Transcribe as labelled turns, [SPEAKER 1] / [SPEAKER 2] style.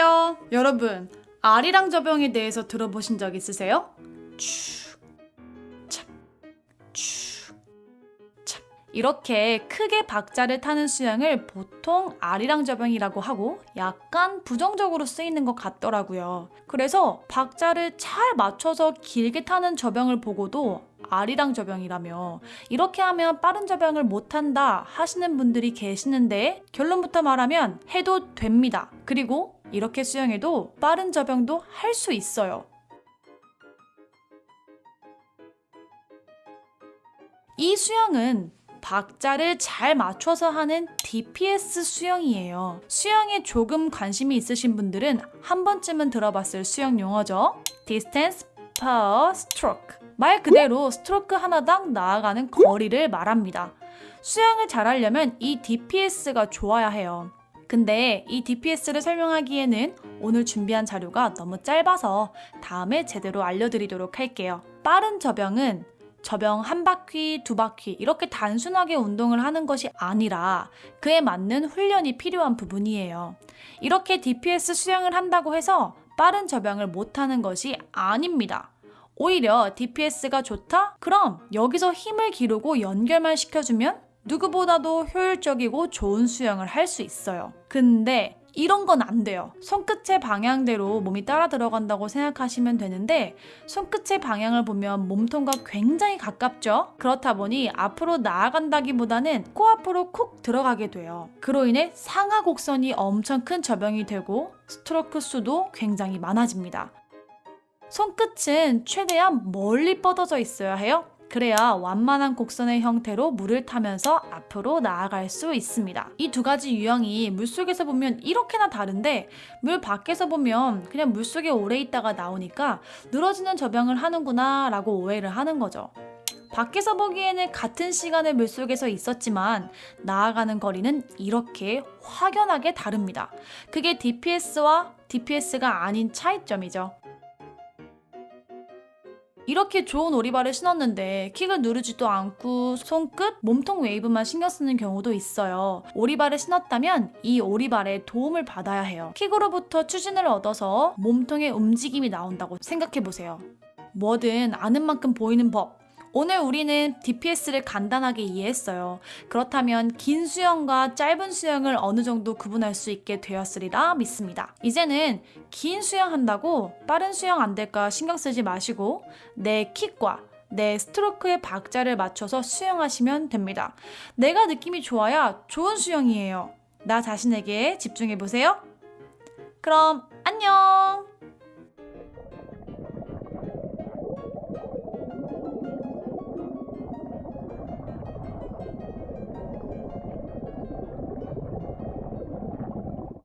[SPEAKER 1] 안녕하세요. 여러분, 아리랑 저병에 대해서 들어보신 적 있으세요? 축, 착, 축, 착. 이렇게 크게 박자를 타는 수영을 보통 아리랑 저병이라고 하고 약간 부정적으로 쓰이는 것 같더라고요. 그래서 박자를 잘 맞춰서 길게 타는 저병을 보고도 아리랑 저병이라며 이렇게 하면 빠른 저병을 못한다 하시는 분들이 계시는데 결론부터 말하면 해도 됩니다. 그리고 이렇게 수영해도 빠른 저병도 할 수 있어요. 이 수영은 박자를 잘 맞춰서 하는 DPS 수영이에요. 수영에 조금 관심이 있으신 분들은 한 번쯤은 들어봤을 수영 용어죠. Distance Per Stroke. 말 그대로 스트로크 하나당 나아가는 거리를 말합니다. 수영을 잘하려면 이 DPS가 좋아야 해요. 근데 이 DPS를 설명하기에는 오늘 준비한 자료가 너무 짧아서 다음에 제대로 알려드리도록 할게요. 빠른 저병은 저병 한 바퀴, 두 바퀴 이렇게 단순하게 운동을 하는 것이 아니라 그에 맞는 훈련이 필요한 부분이에요. 이렇게 DPS 수영을 한다고 해서 빠른 저병을 못하는 것이 아닙니다. 오히려 DPS가 좋다? 그럼 여기서 힘을 기르고 연결만 시켜주면 누구보다도 효율적이고 좋은 수영을 할 수 있어요. 근데 이런 건 안 돼요. 손끝의 방향대로 몸이 따라 들어간다고 생각하시면 되는데 손끝의 방향을 보면 몸통과 굉장히 가깝죠? 그렇다 보니 앞으로 나아간다기보다는 코앞으로 콕 들어가게 돼요. 그로 인해 상하 곡선이 엄청 큰 저병이 되고 스트로크 수도 굉장히 많아집니다. 손끝은 최대한 멀리 뻗어져 있어야 해요. 그래야 완만한 곡선의 형태로 물을 타면서 앞으로 나아갈 수 있습니다. 이 두 가지 유형이 물속에서 보면 이렇게나 다른데 물 밖에서 보면 그냥 물속에 오래 있다가 나오니까 늘어지는 저병을 하는구나 라고 오해를 하는 거죠. 밖에서 보기에는 같은 시간에 물속에서 있었지만 나아가는 거리는 이렇게 확연하게 다릅니다. 그게 DPS와 DPS가 아닌 차이점이죠. 이렇게 좋은 오리발을 신었는데 킥을 누르지도 않고 손끝, 몸통 웨이브만 신경 쓰는 경우도 있어요. 오리발을 신었다면 이 오리발에 도움을 받아야 해요. 킥으로부터 추진을 얻어서 몸통의 움직임이 나온다고 생각해 보세요. 뭐든 아는 만큼 보이는 법. 오늘 우리는 DPS를 간단하게 이해했어요. 그렇다면 긴 수영과 짧은 수영을 어느 정도 구분할 수 있게 되었으리라 믿습니다. 이제는 긴 수영 한다고 빠른 수영 안 될까 신경 쓰지 마시고 내 킥과 내 스트로크의 박자를 맞춰서 수영하시면 됩니다. 내가 느낌이 좋아야 좋은 수영이에요. 나 자신에게 집중해 보세요. 그럼 안녕!